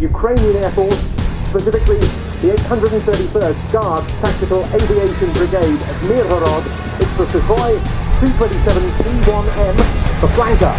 Ukrainian Air Force, specifically the 831st Guard Tactical Aviation Brigade at Mirhorod. It's the Sukhoi 227 C1M, the flanker.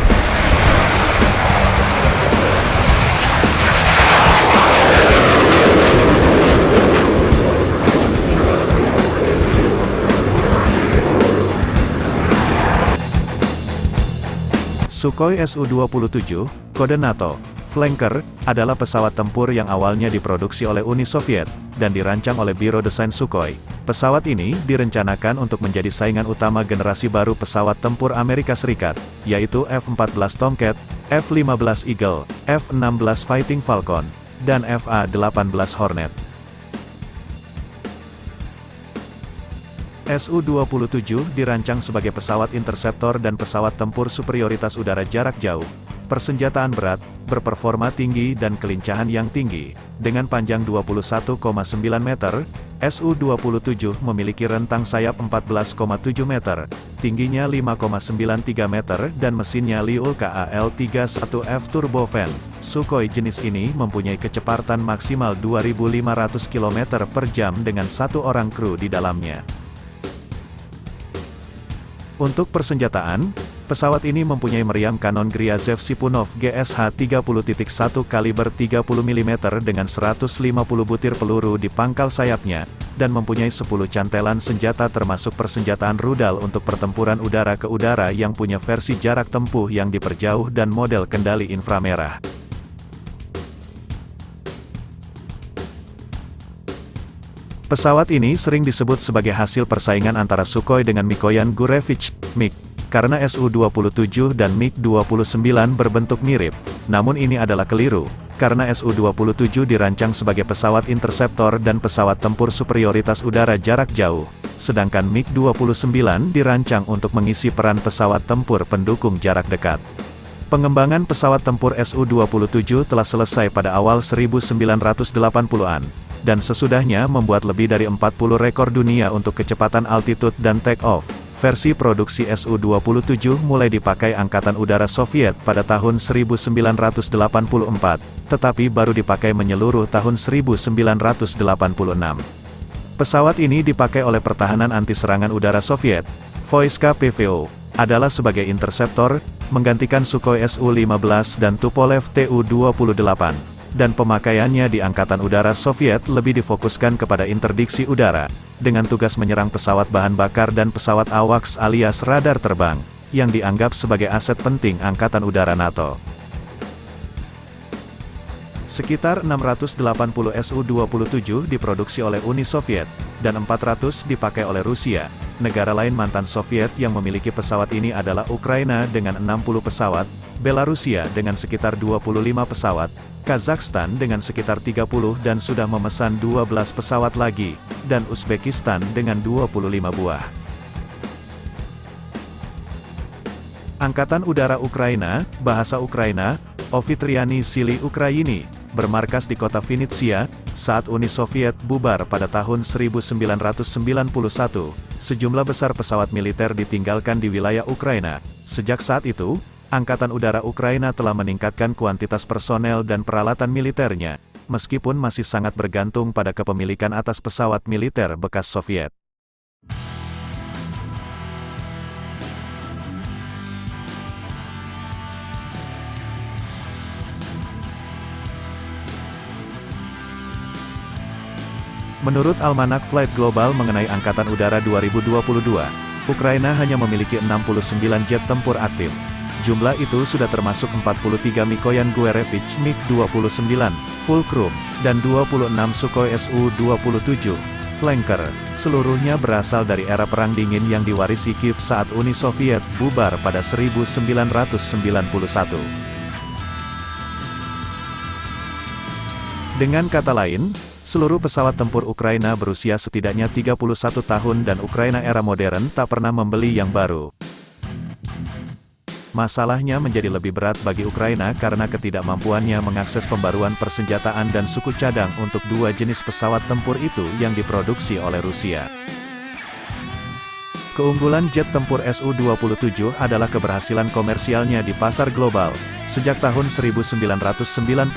Sukhoi Su-27, kode NATO, Flanker, adalah pesawat tempur yang awalnya diproduksi oleh Uni Soviet, dan dirancang oleh Biro Desain Sukhoi. Pesawat ini direncanakan untuk menjadi saingan utama generasi baru pesawat tempur Amerika Serikat, yaitu F-14 Tomcat, F-15 Eagle, F-16 Fighting Falcon, dan FA-18 Hornet. Su-27 dirancang sebagai pesawat interceptor dan pesawat tempur superioritas udara jarak jauh, persenjataan berat, berperforma tinggi dan kelincahan yang tinggi. Dengan panjang 21,9 meter, Su-27 memiliki rentang sayap 14,7 meter, tingginya 5,93 meter dan mesinnya Liul KAL-31F turbofan. Sukhoi jenis ini mempunyai kecepatan maksimal 2.500 km per jam dengan satu orang kru di dalamnya. Untuk persenjataan, pesawat ini mempunyai meriam kanon Gryazev Sipunov GSH 30.1 kaliber 30 mm dengan 150 butir peluru di pangkal sayapnya, dan mempunyai 10 cantelan senjata termasuk persenjataan rudal untuk pertempuran udara ke udara yang punya versi jarak tempuh yang diperjauh dan model kendali inframerah. Pesawat ini sering disebut sebagai hasil persaingan antara Sukhoi dengan Mikoyan Gurevich, MiG, karena Su-27 dan MiG-29 berbentuk mirip. Namun ini adalah keliru, karena Su-27 dirancang sebagai pesawat interceptor dan pesawat tempur superioritas udara jarak jauh, sedangkan MiG-29 dirancang untuk mengisi peran pesawat tempur pendukung jarak dekat. Pengembangan pesawat tempur Su-27 telah selesai pada awal 1980-an dan sesudahnya membuat lebih dari 40 rekor dunia untuk kecepatan altitude dan take-off. Versi produksi Su-27 mulai dipakai Angkatan Udara Soviet pada tahun 1984, tetapi baru dipakai menyeluruh tahun 1986. Pesawat ini dipakai oleh Pertahanan Anti-Serangan Udara Soviet, Voiska PVO, adalah sebagai interceptor, menggantikan Sukhoi Su-15 dan Tupolev Tu-28 dan pemakaiannya di Angkatan Udara Soviet lebih difokuskan kepada interdiksi udara, dengan tugas menyerang pesawat bahan bakar dan pesawat AWACS alias radar terbang, yang dianggap sebagai aset penting Angkatan Udara NATO. Sekitar 680 Su-27 diproduksi oleh Uni Soviet, dan 400 dipakai oleh Rusia. Negara lain mantan Soviet yang memiliki pesawat ini adalah Ukraina dengan 60 pesawat, Belarusia dengan sekitar 25 pesawat, Kazakhstan dengan sekitar 30 dan sudah memesan 12 pesawat lagi, dan Uzbekistan dengan 25 buah. Angkatan Udara Ukraina, Bahasa Ukraina, Ofitriani Sili Ukraini, bermarkas di kota Vinitsia, saat Uni Soviet bubar pada tahun 1991, sejumlah besar pesawat militer ditinggalkan di wilayah Ukraina. Sejak saat itu, Angkatan Udara Ukraina telah meningkatkan kuantitas personel dan peralatan militernya, meskipun masih sangat bergantung pada kepemilikan atas pesawat militer bekas Soviet. Menurut Almanak Flight Global mengenai Angkatan Udara 2022, Ukraina hanya memiliki 69 jet tempur aktif. Jumlah itu sudah termasuk 43 Mikoyan Gurevich MiG-29, Fulcrum, dan 26 Sukhoi Su-27, Flanker. Seluruhnya berasal dari era Perang Dingin yang diwarisi Kiev saat Uni Soviet bubar pada 1991. Dengan kata lain, Seluruh pesawat tempur Ukraina berusia setidaknya 31 tahun dan Ukraina era modern tak pernah membeli yang baru. Masalahnya menjadi lebih berat bagi Ukraina karena ketidakmampuannya mengakses pembaruan persenjataan dan suku cadang untuk dua jenis pesawat tempur itu yang diproduksi oleh Rusia. Keunggulan jet tempur Su-27 adalah keberhasilan komersialnya di pasar global. Sejak tahun 1991,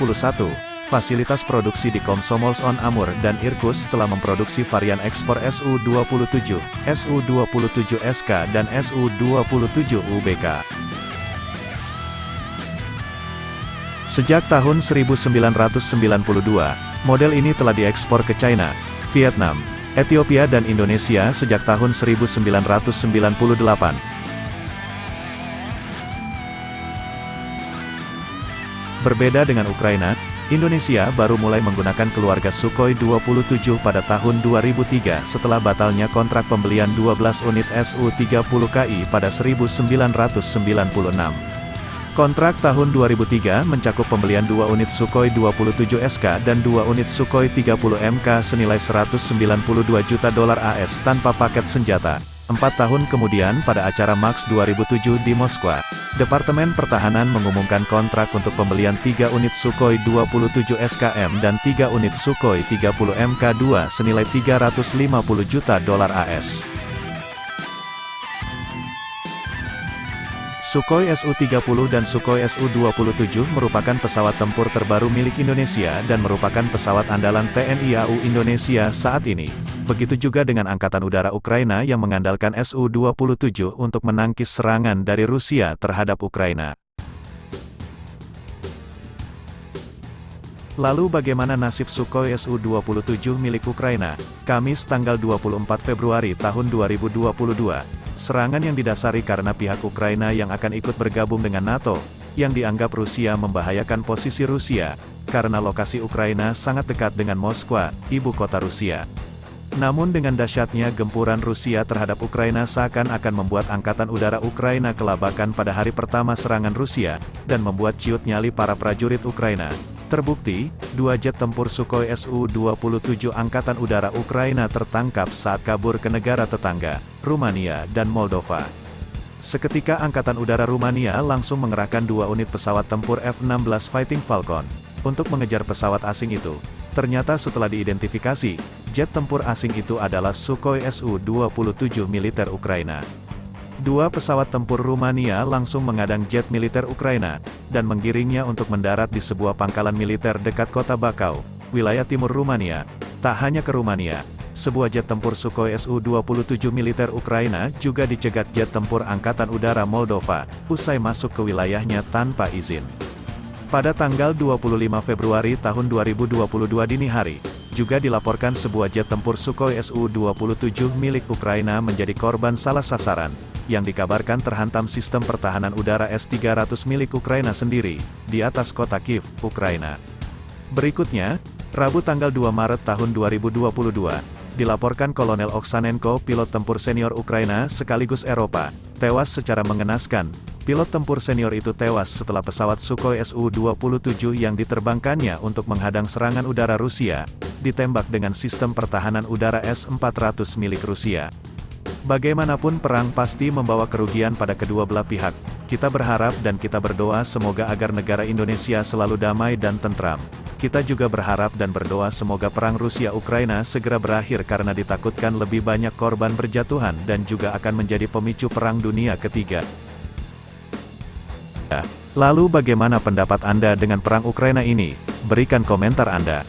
Fasilitas produksi di Komsomol on Amur dan Irkutsk telah memproduksi varian ekspor SU-27, SU-27SK dan SU-27UBK. Sejak tahun 1992, model ini telah diekspor ke China, Vietnam, Ethiopia dan Indonesia sejak tahun 1998. Berbeda dengan Ukraina, Indonesia baru mulai menggunakan keluarga Sukhoi 27 pada tahun 2003 setelah batalnya kontrak pembelian 12 unit Su-30KI pada 1996. Kontrak tahun 2003 mencakup pembelian 2 unit Sukhoi 27 SK dan 2 unit Sukhoi 30 MK senilai 192 juta dolar AS tanpa paket senjata. Empat tahun kemudian pada acara Max 2007 di Moskwa, Departemen Pertahanan mengumumkan kontrak untuk pembelian 3 unit Sukhoi 27 SKM dan 3 unit Sukhoi 30 MK2 senilai 350 juta dolar AS. Sukhoi Su-30 dan Sukhoi Su-27 merupakan pesawat tempur terbaru milik Indonesia dan merupakan pesawat andalan TNI AU Indonesia saat ini. Begitu juga dengan Angkatan Udara Ukraina yang mengandalkan Su-27 untuk menangkis serangan dari Rusia terhadap Ukraina. Lalu bagaimana nasib Sukhoi Su-27 milik Ukraina? Kamis tanggal 24 Februari tahun 2022. Serangan yang didasari karena pihak Ukraina yang akan ikut bergabung dengan NATO, yang dianggap Rusia membahayakan posisi Rusia, karena lokasi Ukraina sangat dekat dengan Moskwa, ibu kota Rusia. Namun dengan dahsyatnya gempuran Rusia terhadap Ukraina seakan-akan membuat Angkatan Udara Ukraina kelabakan pada hari pertama serangan Rusia, dan membuat ciut nyali para prajurit Ukraina. Terbukti, dua jet tempur Sukhoi Su-27 Angkatan Udara Ukraina tertangkap saat kabur ke negara tetangga, Rumania dan Moldova. Seketika Angkatan Udara Rumania langsung mengerahkan dua unit pesawat tempur F-16 Fighting Falcon, untuk mengejar pesawat asing itu. Ternyata setelah diidentifikasi, jet tempur asing itu adalah Sukhoi Su-27 militer Ukraina. Dua pesawat tempur Rumania langsung mengadang jet militer Ukraina, dan menggiringnya untuk mendarat di sebuah pangkalan militer dekat kota Bakau, wilayah timur Rumania. Tak hanya ke Rumania, sebuah jet tempur Sukhoi Su-27 militer Ukraina juga dicegat jet tempur Angkatan Udara Moldova, usai masuk ke wilayahnya tanpa izin. Pada tanggal 25 Februari tahun 2022 dini hari, juga dilaporkan sebuah jet tempur Sukhoi Su-27 milik Ukraina menjadi korban salah sasaran, yang dikabarkan terhantam sistem pertahanan udara S-300 milik Ukraina sendiri, di atas kota Kiev, Ukraina. Berikutnya, Rabu tanggal 2 Maret tahun 2022, dilaporkan Kolonel Oksanenko pilot tempur senior Ukraina sekaligus Eropa, tewas secara mengenaskan. Pilot tempur senior itu tewas setelah pesawat Sukhoi Su-27 yang diterbangkannya untuk menghadang serangan udara Rusia, ditembak dengan sistem pertahanan udara S-400 milik Rusia. Bagaimanapun perang pasti membawa kerugian pada kedua belah pihak. Kita berharap dan kita berdoa semoga agar negara Indonesia selalu damai dan tentram. Kita juga berharap dan berdoa semoga perang Rusia-Ukraina segera berakhir karena ditakutkan lebih banyak korban berjatuhan dan juga akan menjadi pemicu perang dunia ketiga. Lalu bagaimana pendapat Anda dengan perang Ukraina ini? Berikan komentar Anda.